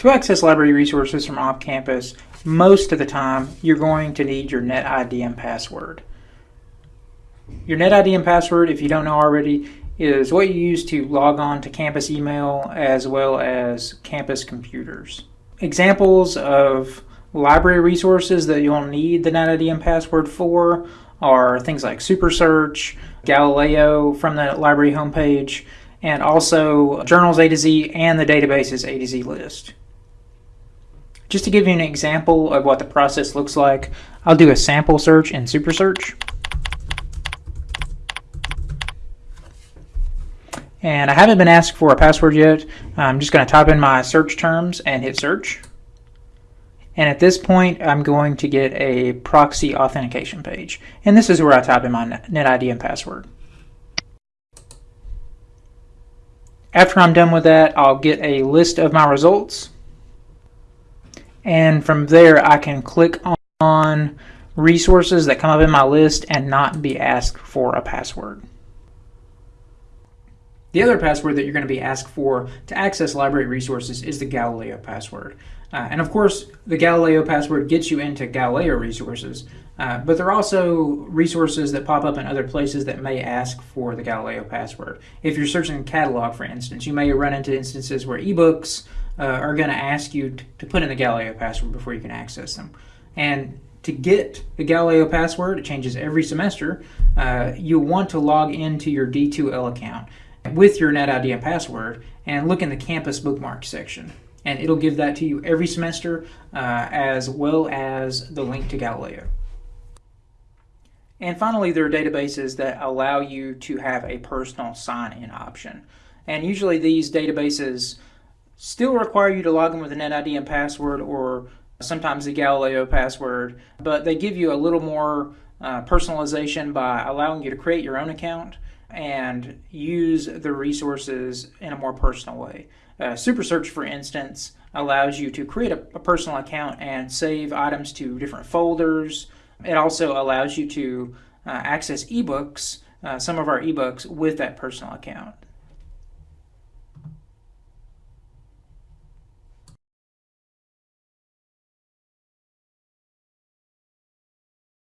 To access library resources from off campus, most of the time you're going to need your NetID and password. Your NetID and password, if you don't know already, is what you use to log on to campus email as well as campus computers. Examples of library resources that you'll need the NetID and password for are things like SuperSearch, Galileo from the library homepage, and also journals A to Z and the databases A to Z list. Just to give you an example of what the process looks like, I'll do a sample search in SuperSearch. And I haven't been asked for a password yet. I'm just going to type in my search terms and hit search. And at this point, I'm going to get a proxy authentication page. And this is where I type in my NetID and password. After I'm done with that, I'll get a list of my results. And from there, I can click on resources that come up in my list and not be asked for a password. The other password that you're going to be asked for to access library resources is the Galileo password. Uh, and of course, the Galileo password gets you into Galileo resources, uh, but there are also resources that pop up in other places that may ask for the Galileo password. If you're searching catalog, for instance, you may run into instances where ebooks uh, are going to ask you to put in the Galileo password before you can access them. And to get the Galileo password, it changes every semester, uh, you'll want to log into your D2L account with your NetID and password and look in the campus bookmark section. And it'll give that to you every semester uh, as well as the link to Galileo. And finally, there are databases that allow you to have a personal sign-in option. And usually these databases still require you to log in with a NetID and password or sometimes the Galileo password, but they give you a little more uh, personalization by allowing you to create your own account and use the resources in a more personal way. Uh, SuperSearch, for instance, allows you to create a, a, personal account and save items to different folders. It also allows you to uh, access ebooks, uh, some of our ebooks, with that personal account.